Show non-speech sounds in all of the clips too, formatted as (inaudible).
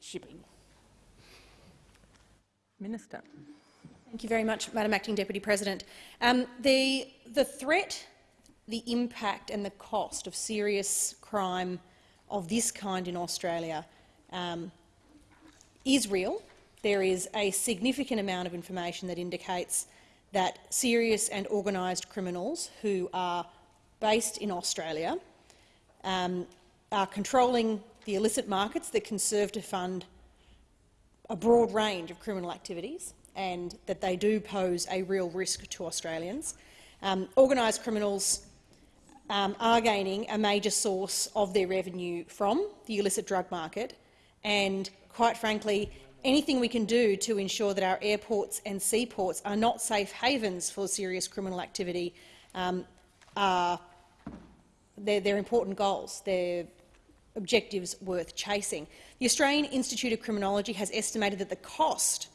shipping. Minister. Thank you very much, Madam Acting Deputy President. Um, the, the threat, the impact and the cost of serious crime of this kind in Australia um, is real. There is a significant amount of information that indicates that serious and organised criminals who are based in Australia um, are controlling the illicit markets that can serve to fund a broad range of criminal activities and that they do pose a real risk to Australians. Um, organised criminals um, are gaining a major source of their revenue from the illicit drug market and, quite frankly, anything we can do to ensure that our airports and seaports are not safe havens for serious criminal activity um, are they're, they're important goals. They're objectives worth chasing. The Australian Institute of Criminology has estimated that the cost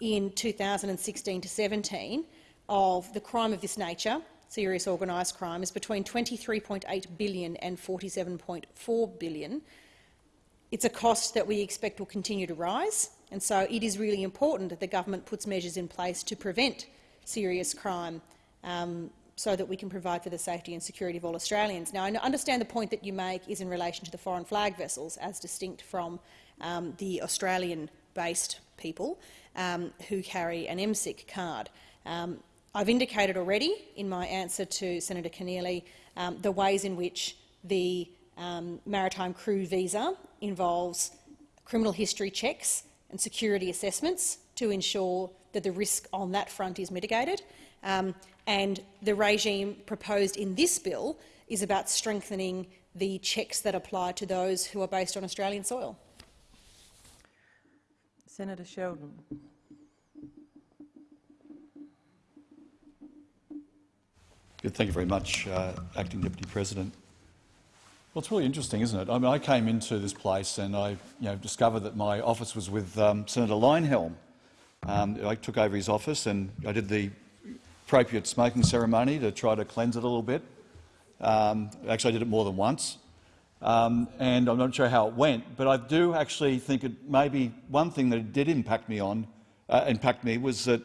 in 2016 to 17 of the crime of this nature, serious organised crime, is between 23.8 billion and 47.4 billion. It's a cost that we expect will continue to rise, and so it is really important that the government puts measures in place to prevent serious crime um, so that we can provide for the safety and security of all Australians. Now, I understand the point that you make is in relation to the foreign flag vessels, as distinct from um, the Australian-based people um, who carry an MSIC card. Um, I've indicated already in my answer to Senator Keneally um, the ways in which the um, maritime crew visa involves criminal history checks and security assessments to ensure that the risk on that front is mitigated. Um, and the regime proposed in this bill is about strengthening the checks that apply to those who are based on Australian soil. Senator Sheldon. Good, thank you very much, uh, Acting Deputy President. Well, it's really interesting, isn't it? I mean, I came into this place and I you know, discovered that my office was with um, Senator Leyonhjelm. Um, I took over his office and I did the appropriate smoking ceremony to try to cleanse it a little bit. Um, actually, I did it more than once. Um, and I'm not sure how it went, but I do actually think it maybe one thing that it did impact me on uh, impact me was that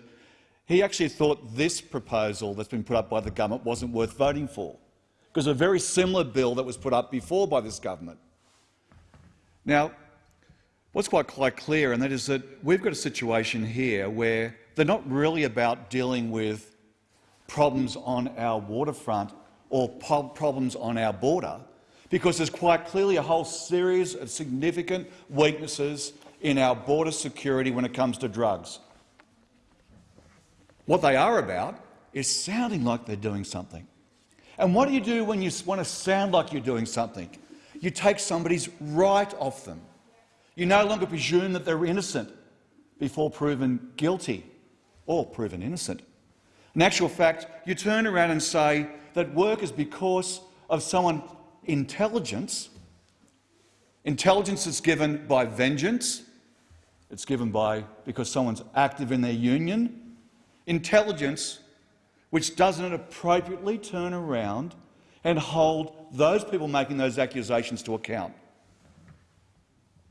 he actually thought this proposal that's been put up by the government wasn't worth voting for, because a very similar bill that was put up before by this government. Now, what's quite, quite clear, and that is that we've got a situation here where they're not really about dealing with problems on our waterfront or problems on our border, because there's quite clearly a whole series of significant weaknesses in our border security when it comes to drugs. What they are about is sounding like they're doing something. And what do you do when you want to sound like you're doing something? You take somebody's right off them. You no longer presume that they're innocent before proven guilty or proven innocent. In actual fact, you turn around and say that work is because of someone's intelligence. Intelligence is given by vengeance. It's given by because someone's active in their union. Intelligence which doesn't appropriately turn around and hold those people making those accusations to account.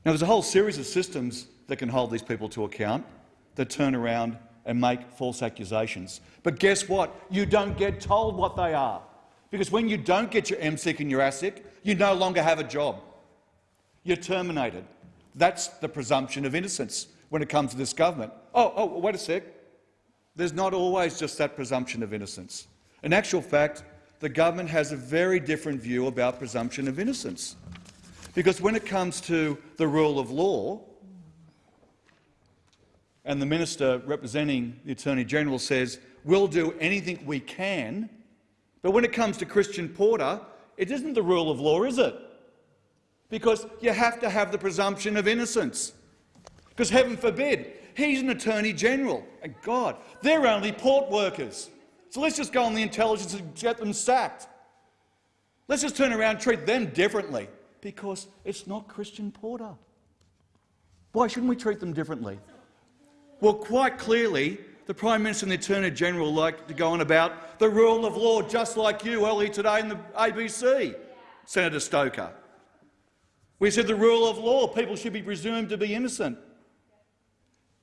Now, there's a whole series of systems that can hold these people to account that turn around and make false accusations. But guess what? You don't get told what they are. Because when you don't get your MSIC and your ASIC, you no longer have a job. You're terminated. That's the presumption of innocence when it comes to this government. Oh, oh, wait a sec. There's not always just that presumption of innocence. In actual fact, the government has a very different view about presumption of innocence. Because when it comes to the rule of law, and the minister representing the Attorney-General says, we'll do anything we can, but when it comes to Christian Porter, it isn't the rule of law, is it? Because you have to have the presumption of innocence. Because heaven forbid, he's an Attorney-General, and God, they're only port workers. So let's just go on the intelligence and get them sacked. Let's just turn around and treat them differently, because it's not Christian Porter. Why shouldn't we treat them differently? Well, quite clearly, the Prime Minister and the Attorney-General like to go on about the rule of law, just like you earlier today in the ABC, Senator Stoker. We said the rule of law, people should be presumed to be innocent.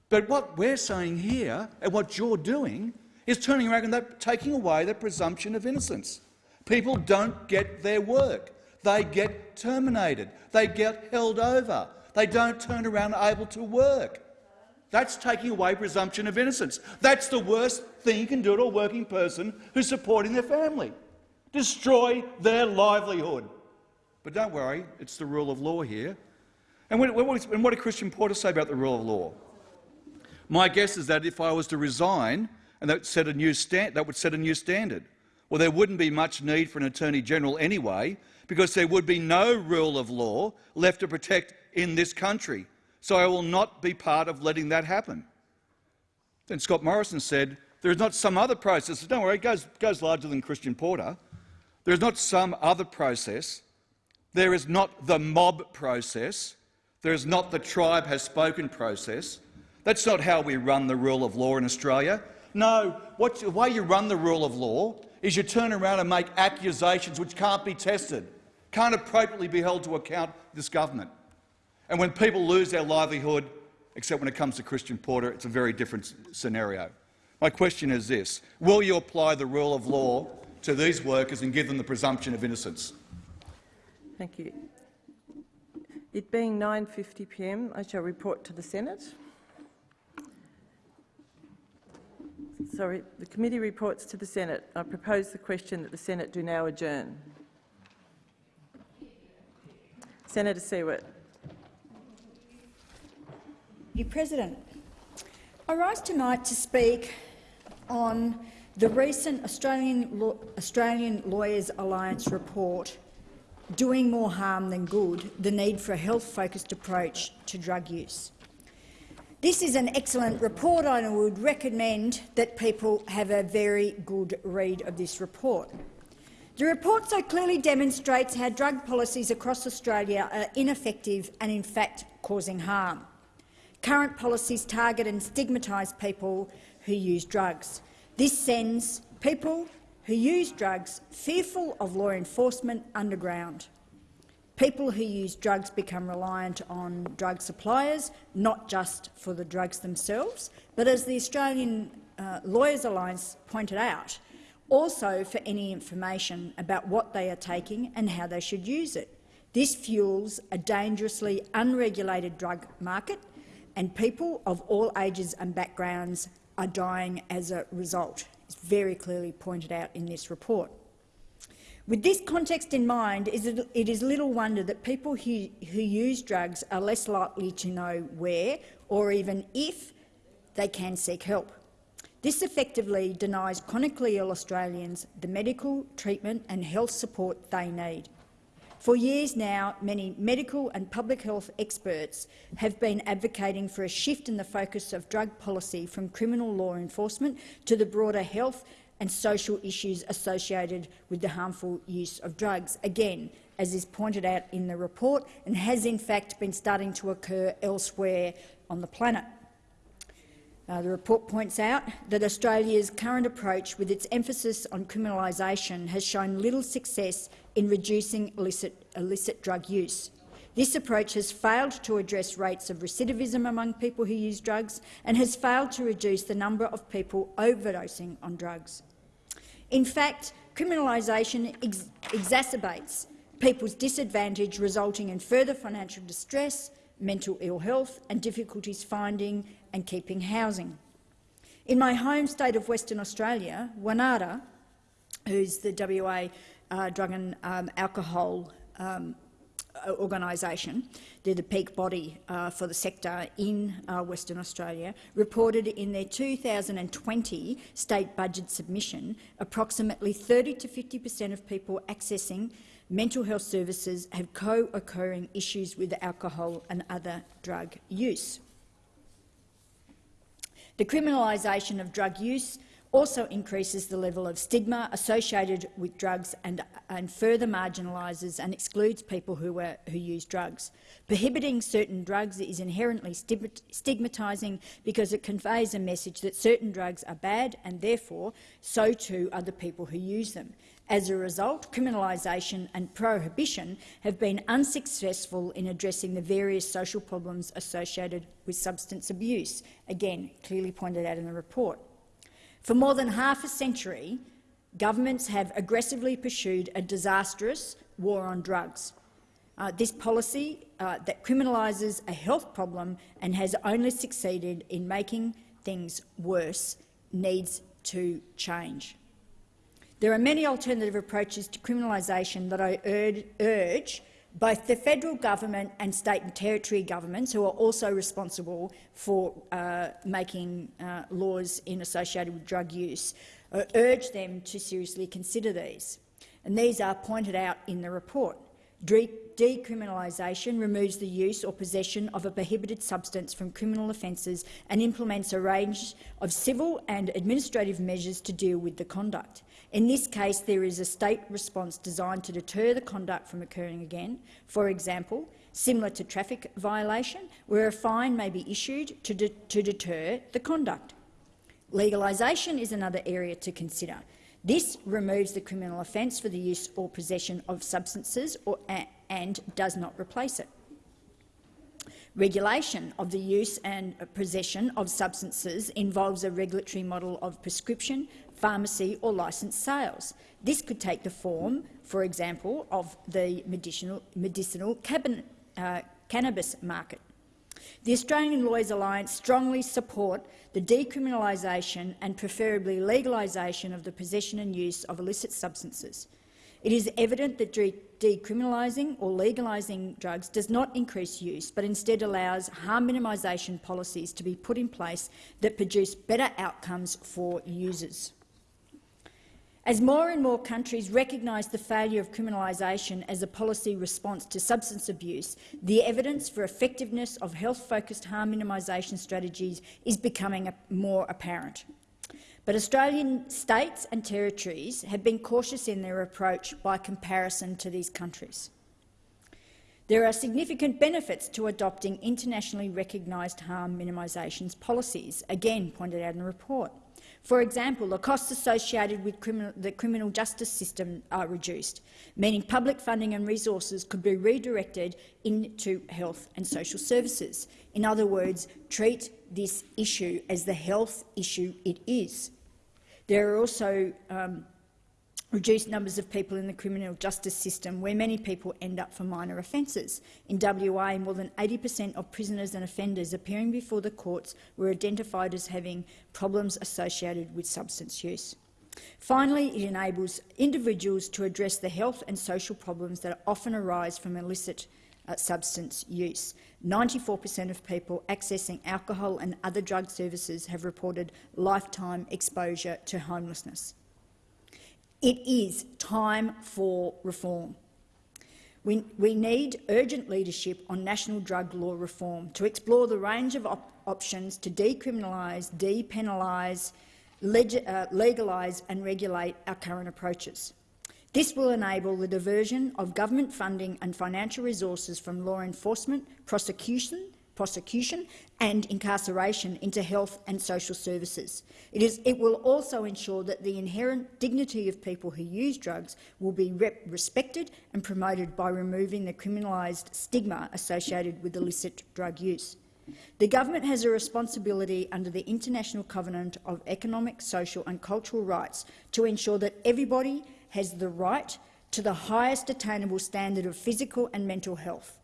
But what we're saying here, and what you're doing, is turning around and that, taking away the presumption of innocence. People don't get their work. They get terminated. They get held over. They don't turn around able to work. That's taking away presumption of innocence. That's the worst thing you can do to a working person who's supporting their family. Destroy their livelihood. But don't worry, it's the rule of law here. And what, did Christian Porter say about the rule of law? My guess is that if I was to resign, and that, set a new that would set a new standard. Well, there wouldn't be much need for an Attorney General anyway, because there would be no rule of law left to protect in this country. So I will not be part of letting that happen. Then Scott Morrison said, there is not some other process. Don't worry, it goes, goes larger than Christian Porter. There is not some other process. There is not the mob process. There is not the tribe has spoken process. That's not how we run the rule of law in Australia. No, what, the way you run the rule of law is you turn around and make accusations which can't be tested, can't appropriately be held to account this government. And when people lose their livelihood, except when it comes to Christian Porter, it's a very different scenario. My question is this. Will you apply the rule of law to these workers and give them the presumption of innocence? Thank you. It being 9.50pm, I shall report to the Senate. Sorry, the committee reports to the Senate. I propose the question that the Senate do now adjourn. Senator Siewert. Mr President, I rise tonight to speak on the recent Australian, Australian Lawyers Alliance report, Doing More Harm Than Good, the need for a health-focused approach to drug use. This is an excellent report. And I would recommend that people have a very good read of this report. The report so clearly demonstrates how drug policies across Australia are ineffective and, in fact, causing harm. Current policies target and stigmatise people who use drugs. This sends people who use drugs fearful of law enforcement underground. People who use drugs become reliant on drug suppliers, not just for the drugs themselves, but as the Australian uh, Lawyers Alliance pointed out, also for any information about what they are taking and how they should use it. This fuels a dangerously unregulated drug market and people of all ages and backgrounds are dying as a result. It's very clearly pointed out in this report. With this context in mind, it is little wonder that people who, use drugs are less likely to know where, or even if, they can seek help. This effectively denies chronically ill Australians the medical, treatment and health support they need. For years now, many medical and public health experts have been advocating for a shift in the focus of drug policy from criminal law enforcement to the broader health and social issues associated with the harmful use of drugs, again, as is pointed out in the report, and has in fact been starting to occur elsewhere on the planet. Uh, the report points out that Australia's current approach, with its emphasis on criminalisation, has shown little success in reducing illicit, illicit drug use. This approach has failed to address rates of recidivism among people who use drugs and has failed to reduce the number of people overdosing on drugs. In fact, criminalisation ex exacerbates people's disadvantage, resulting in further financial distress, mental ill health and difficulties finding and keeping housing. In my home state of Western Australia, WANADA, who's the WA uh, Drug and um, Alcohol um, organisation, they're the peak body uh, for the sector in uh, Western Australia, reported in their 2020 state budget submission approximately 30 to 50 per cent of people accessing mental health services have co-occurring issues with alcohol and other drug use. The criminalisation of drug use also increases the level of stigma associated with drugs and, and further marginalises and excludes people who, who use drugs. Prohibiting certain drugs is inherently stigmatising because it conveys a message that certain drugs are bad and therefore so too are the people who use them. As a result, criminalisation and prohibition have been unsuccessful in addressing the various social problems associated with substance abuse, again clearly pointed out in the report. For more than half a century, governments have aggressively pursued a disastrous war on drugs. Uh, this policy uh, that criminalises a health problem and has only succeeded in making things worse needs to change. There are many alternative approaches to criminalisation that I urge both the federal government and state and territory governments, who are also responsible for uh, making uh, laws in associated with drug use, uh, urge them to seriously consider these. And these are pointed out in the report. De decriminalisation removes the use or possession of a prohibited substance from criminal offences and implements a range of civil and administrative measures to deal with the conduct. In this case, there is a state response designed to deter the conduct from occurring again. For example, similar to traffic violation, where a fine may be issued to, de to deter the conduct. Legalisation is another area to consider. This removes the criminal offence for the use or possession of substances or, and does not replace it. Regulation of the use and possession of substances involves a regulatory model of prescription, pharmacy or licensed sales. This could take the form, for example, of the medicinal, medicinal cabinet, uh, cannabis market. The Australian Lawyers Alliance strongly support the decriminalisation and preferably legalisation of the possession and use of illicit substances. It is evident that decriminalising or legalising drugs does not increase use, but instead allows harm minimisation policies to be put in place that produce better outcomes for users. As more and more countries recognise the failure of criminalisation as a policy response to substance abuse, the evidence for effectiveness of health-focused harm minimisation strategies is becoming more apparent. But Australian states and territories have been cautious in their approach by comparison to these countries. There are significant benefits to adopting internationally recognised harm minimisation policies, again pointed out in the report. For example, the costs associated with criminal, the criminal justice system are reduced, meaning public funding and resources could be redirected into health and social services. In other words, treat this issue as the health issue it is. There are also um, reduced numbers of people in the criminal justice system, where many people end up for minor offences. In WA, more than 80 per cent of prisoners and offenders appearing before the courts were identified as having problems associated with substance use. Finally, it enables individuals to address the health and social problems that often arise from illicit uh, substance use. 94 per cent of people accessing alcohol and other drug services have reported lifetime exposure to homelessness. It is time for reform. We, we, need urgent leadership on national drug law reform to explore the range of op options to decriminalise, depenalise, uh, legalise and regulate our current approaches. This will enable the diversion of government funding and financial resources from law enforcement, prosecution prosecution and incarceration into health and social services. It, is, it will also ensure that the inherent dignity of people who use drugs will be respected and promoted by removing the criminalised stigma associated with illicit drug use. The government has a responsibility under the International Covenant of Economic, Social and Cultural Rights to ensure that everybody has the right to the highest attainable standard of physical and mental health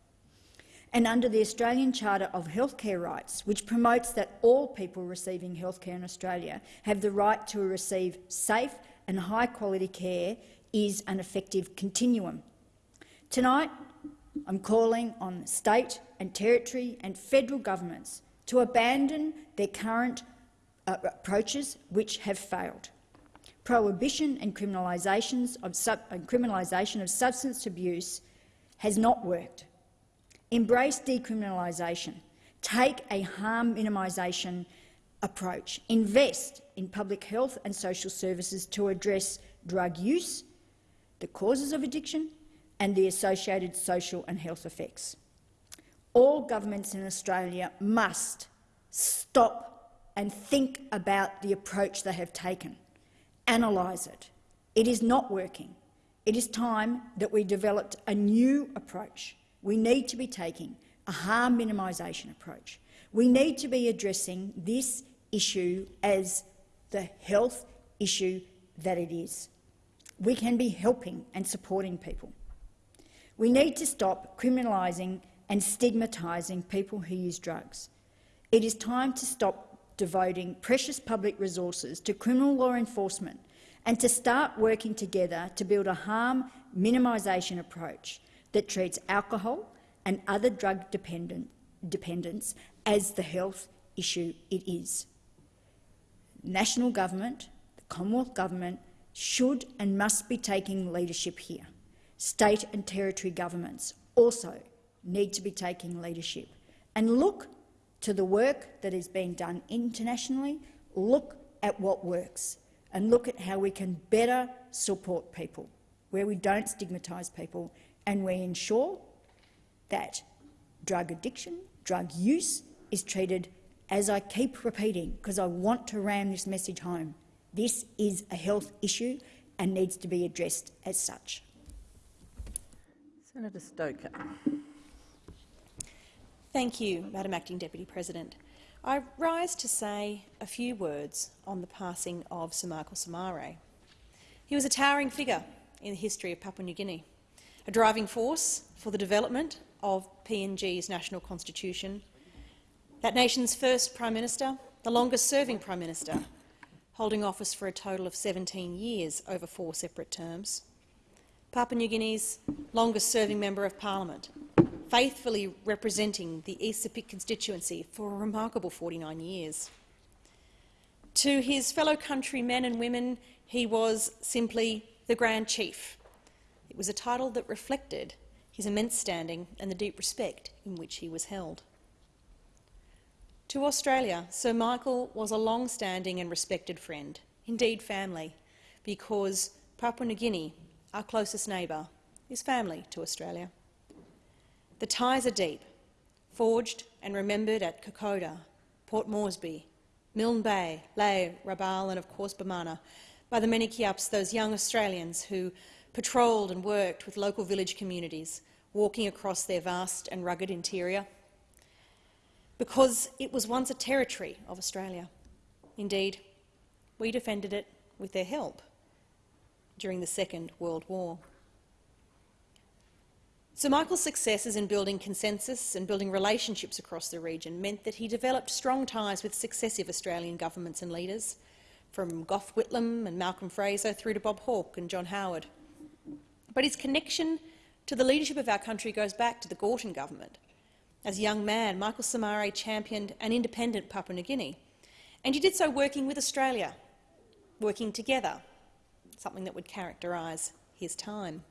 and under the Australian Charter of Healthcare Rights, which promotes that all people receiving healthcare in Australia have the right to receive safe and high-quality care, is an effective continuum. Tonight, I'm calling on state and territory and federal governments to abandon their current uh, approaches which have failed. Prohibition and of, criminalisation of substance abuse has not worked. Embrace decriminalisation. Take a harm minimisation approach, invest in public health and social services to address drug use, the causes of addiction and the associated social and health effects. All governments in Australia must stop and think about the approach they have taken, analyse it. It is not working. It is time that we developed a new approach. We need to be taking a harm minimisation approach. We need to be addressing this issue as the health issue that it is. We can be helping and supporting people. We need to stop criminalising and stigmatising people who use drugs. It is time to stop devoting precious public resources to criminal law enforcement and to start working together to build a harm minimisation approach that treats alcohol and other drug dependent, dependence as the health issue it is. National government, the Commonwealth Government, should and must be taking leadership here. State and territory governments also need to be taking leadership and look to the work that is being done internationally, look at what works and look at how we can better support people, where we don't stigmatise people and we ensure that drug addiction, drug use is treated as I keep repeating, because I want to ram this message home. This is a health issue and needs to be addressed as such. Senator Stoker. Thank you, Madam Acting Deputy President. I rise to say a few words on the passing of Sir Michael Somare. He was a towering figure in the history of Papua New Guinea, a driving force for the development of PNG's national constitution, that nation's first Prime Minister, the longest-serving Prime Minister, holding office for a total of 17 years over four separate terms, Papua New Guinea's longest-serving Member of Parliament, faithfully representing the East Sepik constituency for a remarkable 49 years. To his fellow countrymen and women, he was simply the Grand Chief. It was a title that reflected his immense standing and the deep respect in which he was held. To Australia, Sir Michael was a long-standing and respected friend, indeed family, because Papua New Guinea, our closest neighbour, is family to Australia. The ties are deep, forged and remembered at Kokoda, Port Moresby, Milne Bay, Lae, Rabaul and of course Bamana, by the many Kiaps, those young Australians who patrolled and worked with local village communities, walking across their vast and rugged interior, because it was once a territory of Australia. Indeed, we defended it with their help during the Second World War. Sir Michael's successes in building consensus and building relationships across the region meant that he developed strong ties with successive Australian governments and leaders, from Gough Whitlam and Malcolm Fraser through to Bob Hawke and John Howard. But his connection to the leadership of our country goes back to the Gorton government. As a young man, Michael Somare championed an independent Papua New Guinea, and he did so working with Australia, working together, something that would characterise his time.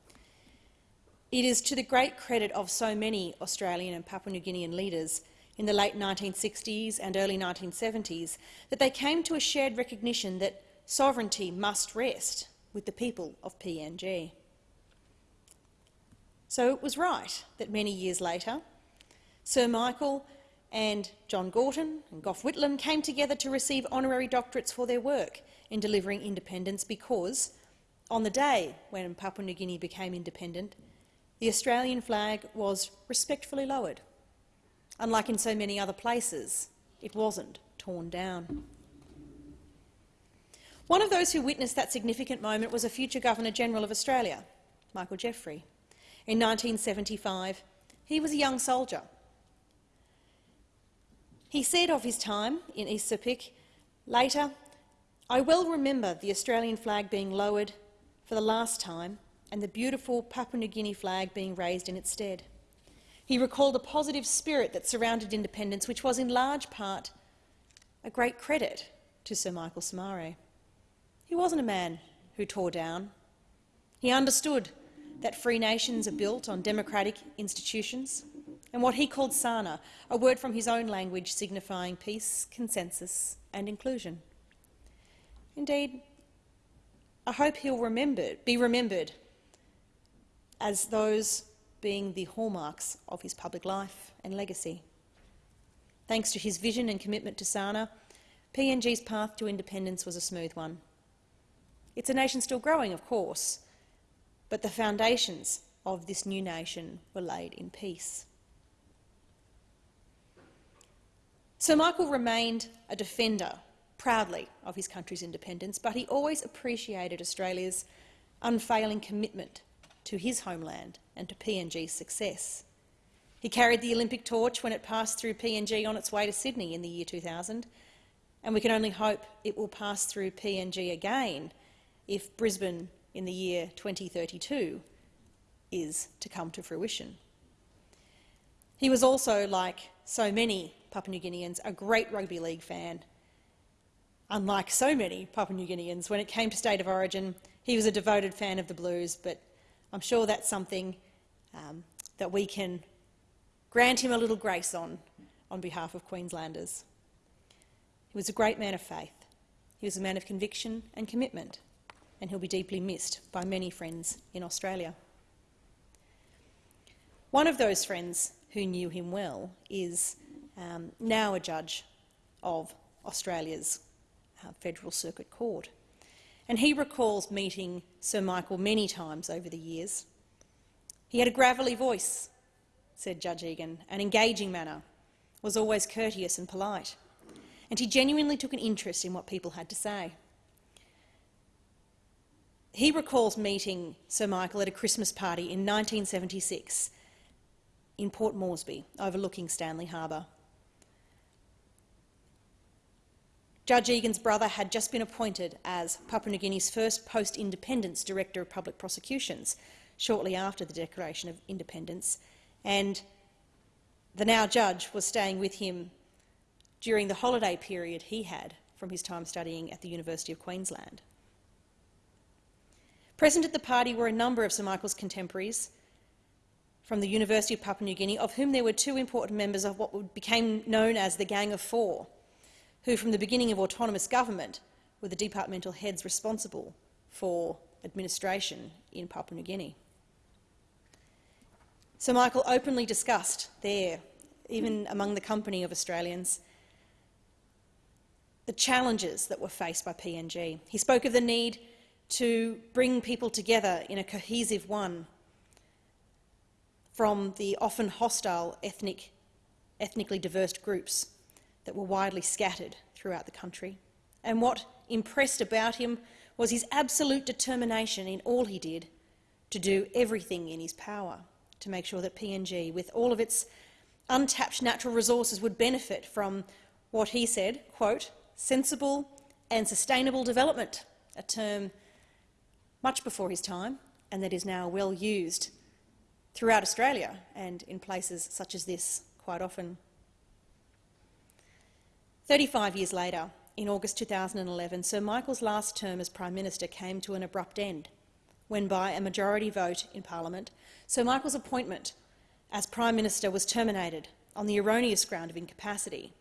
It is to the great credit of so many Australian and Papua New Guinean leaders in the late 1960s and early 1970s that they came to a shared recognition that sovereignty must rest with the people of PNG. So it was right that many years later, Sir Michael and John Gorton and Gough Whitlam came together to receive honorary doctorates for their work in delivering independence because, on the day when Papua New Guinea became independent, the Australian flag was respectfully lowered. Unlike in so many other places, it wasn't torn down. One of those who witnessed that significant moment was a future Governor-General of Australia, Michael Jeffrey. In 1975, he was a young soldier. He said of his time in East Sepik, later, I well remember the Australian flag being lowered for the last time and the beautiful Papua New Guinea flag being raised in its stead. He recalled the positive spirit that surrounded independence, which was in large part a great credit to Sir Michael Somare. He wasn't a man who tore down. He understood that free nations are built on democratic institutions, and what he called Sana, a word from his own language signifying peace, consensus and inclusion. Indeed, I hope he'll remember, be remembered as those being the hallmarks of his public life and legacy. Thanks to his vision and commitment to Sana, PNG's path to independence was a smooth one. It's a nation still growing, of course, but the foundations of this new nation were laid in peace. Sir Michael remained a defender, proudly, of his country's independence, but he always appreciated Australia's unfailing commitment to his homeland and to PNG's success. He carried the Olympic torch when it passed through PNG on its way to Sydney in the year 2000, and we can only hope it will pass through PNG again if Brisbane in the year 2032 is to come to fruition. He was also, like so many Papua New Guineans, a great rugby league fan. Unlike so many Papua New Guineans, when it came to state of origin, he was a devoted fan of the Blues, but I'm sure that's something um, that we can grant him a little grace on, on behalf of Queenslanders. He was a great man of faith. He was a man of conviction and commitment, and he'll be deeply missed by many friends in Australia. One of those friends who knew him well is um, now a judge of Australia's uh, Federal Circuit Court. And he recalls meeting Sir Michael many times over the years. He had a gravelly voice, said Judge Egan, an engaging manner, was always courteous and polite, and he genuinely took an interest in what people had to say. He recalls meeting Sir Michael at a Christmas party in 1976 in Port Moresby, overlooking Stanley Harbour. Judge Egan's brother had just been appointed as Papua New Guinea's first post-independence Director of Public Prosecutions shortly after the Declaration of Independence, and the now judge was staying with him during the holiday period he had from his time studying at the University of Queensland. Present at the party were a number of Sir Michael's contemporaries from the University of Papua New Guinea, of whom there were two important members of what became known as the Gang of Four, who from the beginning of autonomous government were the departmental heads responsible for administration in Papua New Guinea. Sir Michael openly discussed there, even among the company of Australians, the challenges that were faced by PNG. He spoke of the need to bring people together in a cohesive one from the often hostile ethnic, ethnically diverse groups that were widely scattered throughout the country. And what impressed about him was his absolute determination in all he did to do everything in his power to make sure that PNG, with all of its untapped natural resources, would benefit from what he said, quote, sensible and sustainable development, a term much before his time and that is now well used throughout Australia and in places such as this quite often. 35 years later, in August 2011, Sir Michael's last term as Prime Minister came to an abrupt end when, by a majority vote in Parliament, Sir Michael's appointment as Prime Minister was terminated on the erroneous ground of incapacity.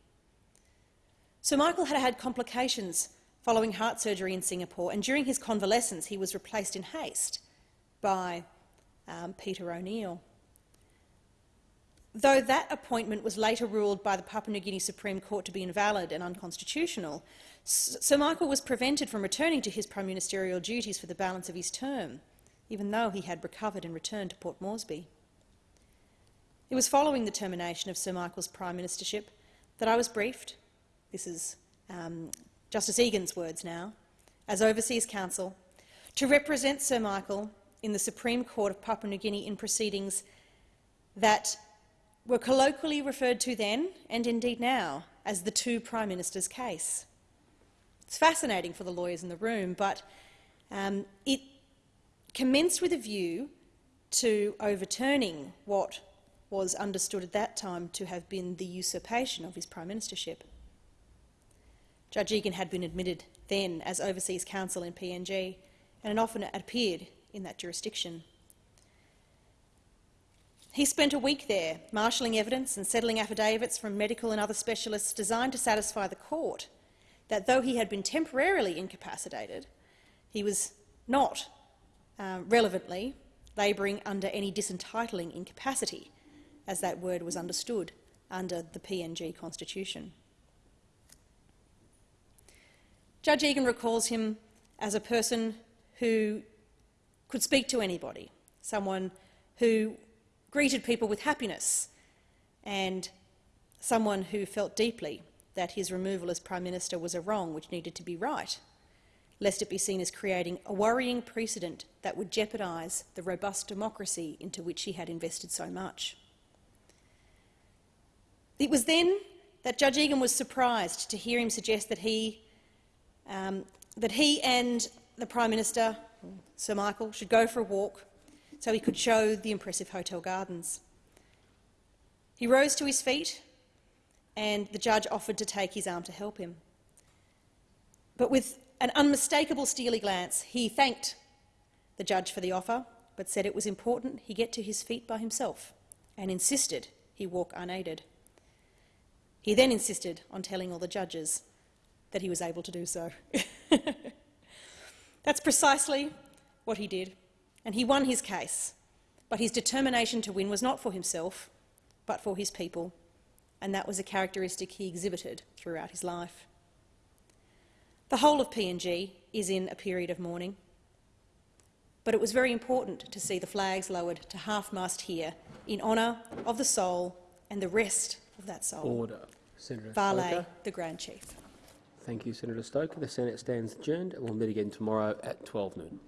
Sir Michael had had complications following heart surgery in Singapore, and during his convalescence he was replaced in haste by um, Peter O'Neill. Though that appointment was later ruled by the Papua New Guinea Supreme Court to be invalid and unconstitutional, Sir Michael was prevented from returning to his prime ministerial duties for the balance of his term, even though he had recovered and returned to Port Moresby. It was following the termination of Sir Michael's prime ministership that I was briefed, this is um, Justice Egan's words now, as Overseas Counsel, to represent Sir Michael in the Supreme Court of Papua New Guinea in proceedings that were colloquially referred to then, and indeed now, as the two Prime Ministers' case. It's fascinating for the lawyers in the room, but um, it commenced with a view to overturning what was understood at that time to have been the usurpation of his prime ministership. Judge Egan had been admitted then as overseas counsel in PNG and had often appeared in that jurisdiction. He spent a week there, marshalling evidence and settling affidavits from medical and other specialists designed to satisfy the court that though he had been temporarily incapacitated, he was not uh, relevantly labouring under any disentitling incapacity, as that word was understood under the PNG constitution. Judge Egan recalls him as a person who could speak to anybody, someone who greeted people with happiness, and someone who felt deeply that his removal as Prime Minister was a wrong which needed to be right, lest it be seen as creating a worrying precedent that would jeopardise the robust democracy into which he had invested so much. It was then that Judge Egan was surprised to hear him suggest that he, um, that he and the Prime Minister, Sir Michael, should go for a walk so he could show the impressive hotel gardens. He rose to his feet and the judge offered to take his arm to help him. But with an unmistakable steely glance, he thanked the judge for the offer, but said it was important he get to his feet by himself and insisted he walk unaided. He then insisted on telling all the judges that he was able to do so. (laughs) That's precisely what he did, and he won his case. But his determination to win was not for himself, but for his people, and that was a characteristic he exhibited throughout his life. The whole of PNG is in a period of mourning, but it was very important to see the flags lowered to half-mast here in honour of the soul and the rest of that soul, Order. Senator Vale, Stoker. the Grand Chief. Thank you, Senator Stoker. The Senate stands adjourned and we'll meet again tomorrow at 12 noon.